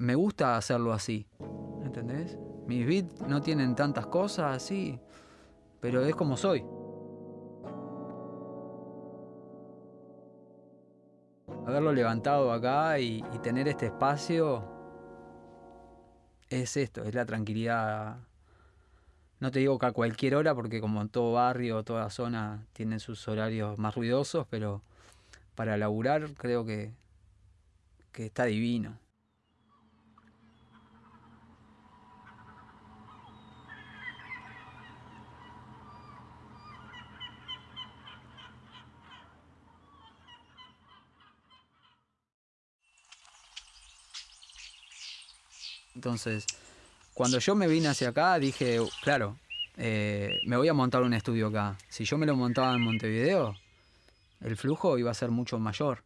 me gusta hacerlo así. ¿Entendés? Mis beats no tienen tantas cosas así, pero es como soy. Haberlo levantado acá y, y tener este espacio es esto, es la tranquilidad. No te digo que a cualquier hora, porque como en todo barrio, toda zona tienen sus horarios más ruidosos, pero para laburar creo que, que está divino. Entonces, cuando yo me vine hacia acá, dije, claro, eh, me voy a montar un estudio acá. Si yo me lo montaba en Montevideo, el flujo iba a ser mucho mayor.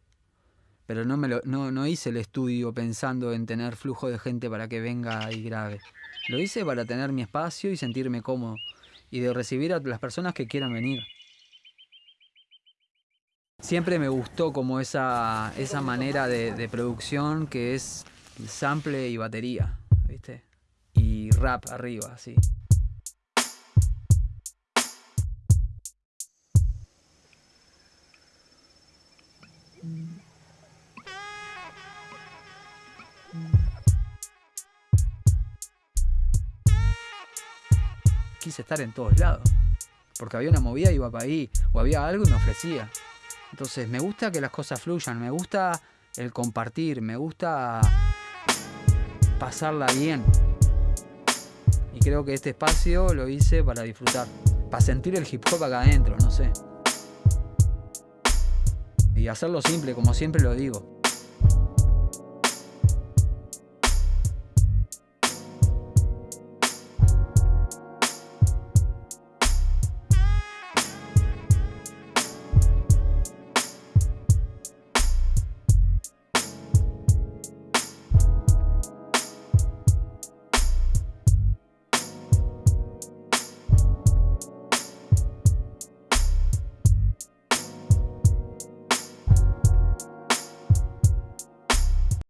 Pero no, me lo, no, no hice el estudio pensando en tener flujo de gente para que venga y grabe. Lo hice para tener mi espacio y sentirme cómodo. Y de recibir a las personas que quieran venir. Siempre me gustó como esa, esa manera de, de producción que es sample y batería, ¿viste? Y rap arriba, así. Quise estar en todos lados. Porque había una movida iba para ahí. O había algo y me ofrecía. Entonces me gusta que las cosas fluyan. Me gusta el compartir. Me gusta pasarla bien. Y creo que este espacio lo hice para disfrutar. Para sentir el hip hop acá adentro, no sé. Y hacerlo simple, como siempre lo digo.